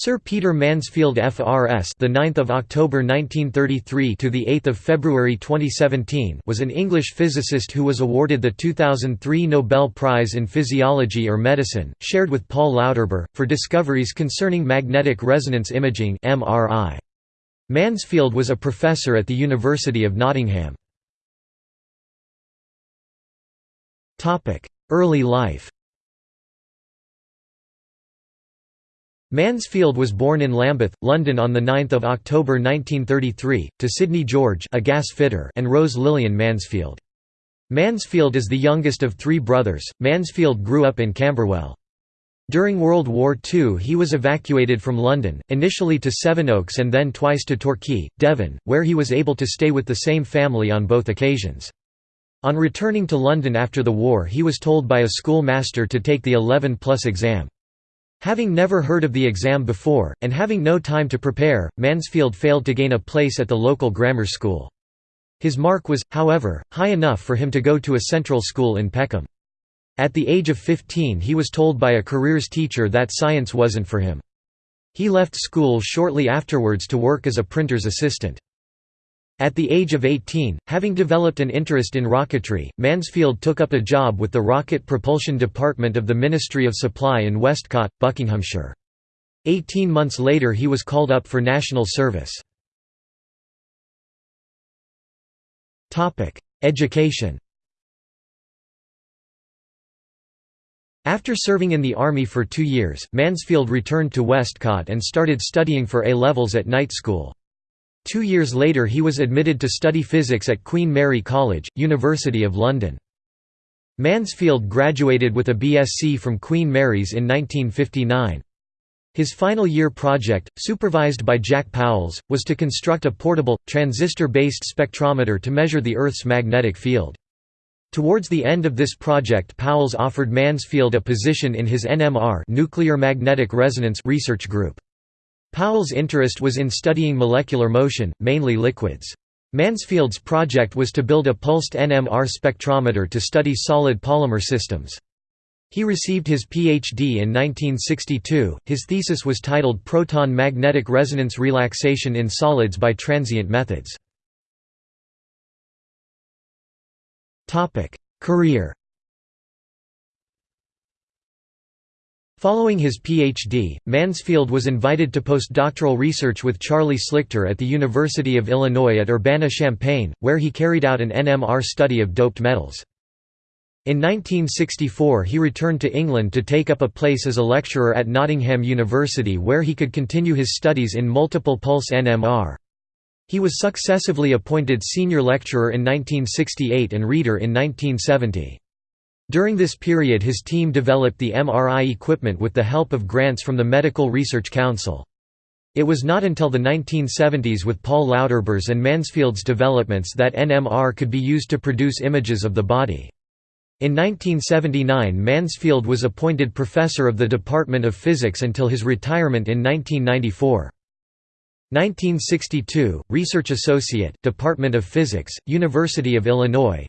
Sir Peter Mansfield FRS, the 9th of October 1933 to the 8th of February 2017, was an English physicist who was awarded the 2003 Nobel Prize in Physiology or Medicine, shared with Paul Lauterbur, for discoveries concerning magnetic resonance imaging (MRI). Mansfield was a professor at the University of Nottingham. Topic: Early life. Mansfield was born in Lambeth, London on 9 October 1933, to Sidney George a gas fitter and Rose Lillian Mansfield. Mansfield is the youngest of three brothers. Mansfield grew up in Camberwell. During World War II he was evacuated from London, initially to Sevenoaks and then twice to Torquay, Devon, where he was able to stay with the same family on both occasions. On returning to London after the war he was told by a schoolmaster to take the 11 plus exam. Having never heard of the exam before, and having no time to prepare, Mansfield failed to gain a place at the local grammar school. His mark was, however, high enough for him to go to a central school in Peckham. At the age of 15 he was told by a careers teacher that science wasn't for him. He left school shortly afterwards to work as a printer's assistant. At the age of 18, having developed an interest in rocketry, Mansfield took up a job with the Rocket Propulsion Department of the Ministry of Supply in Westcott, Buckinghamshire. Eighteen months later he was called up for national service. Education After serving in the Army for two years, Mansfield returned to Westcott and started studying for A-levels at night school. Two years later he was admitted to study physics at Queen Mary College, University of London. Mansfield graduated with a BSc from Queen Mary's in 1959. His final year project, supervised by Jack Powles, was to construct a portable, transistor-based spectrometer to measure the Earth's magnetic field. Towards the end of this project Powles offered Mansfield a position in his NMR nuclear magnetic resonance research group. Powles' interest was in studying molecular motion, mainly liquids. Mansfield's project was to build a pulsed NMR spectrometer to study solid polymer systems. He received his Ph.D. in 1962. His thesis was titled Proton Magnetic Resonance Relaxation in Solids by Transient Methods. Career Following his Ph.D., Mansfield was invited to postdoctoral research with Charlie Slichter at the University of Illinois at Urbana-Champaign, where he carried out an NMR study of doped metals. In 1964 he returned to England to take up a place as a lecturer at Nottingham University where he could continue his studies in multiple pulse NMR. He was successively appointed senior lecturer in 1968 and reader in 1970. During this period his team developed the MRI equipment with the help of grants from the Medical Research Council. It was not until the 1970s with Paul Lauterbur's and Mansfield's developments that NMR could be used to produce images of the body. In 1979 Mansfield was appointed professor of the Department of Physics until his retirement in 1994. 1962, Research Associate, Department of Physics, University of Illinois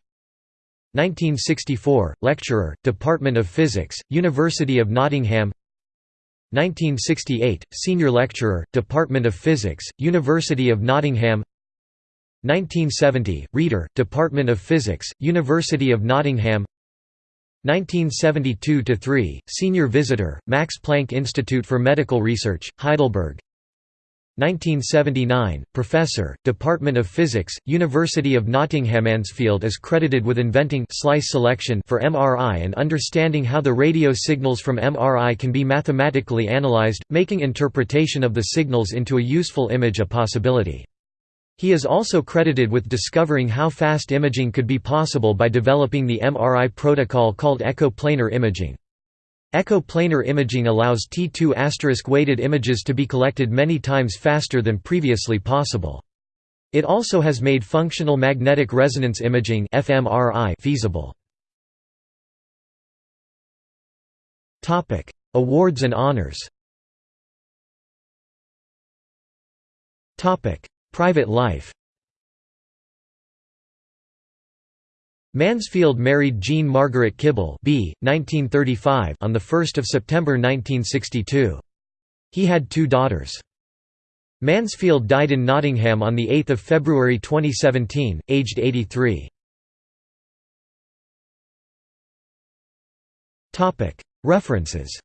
1964, lecturer, Department of Physics, University of Nottingham 1968, senior lecturer, Department of Physics, University of Nottingham 1970, reader, Department of Physics, University of Nottingham 1972–3, senior visitor, Max Planck Institute for Medical Research, Heidelberg 1979, Professor, Department of Physics, University of Nottingham Mansfield is credited with inventing slice selection for MRI and understanding how the radio signals from MRI can be mathematically analyzed, making interpretation of the signals into a useful image a possibility. He is also credited with discovering how fast imaging could be possible by developing the MRI protocol called echo-planar imaging. Echo-planar imaging allows T2 weighted images to be collected many times faster than previously possible. It also has made functional magnetic resonance imaging feasible. Awards and honors Private life Mansfield married Jean Margaret Kibble B. 1935 on 1 September 1962. He had two daughters. Mansfield died in Nottingham on 8 February 2017, aged 83. References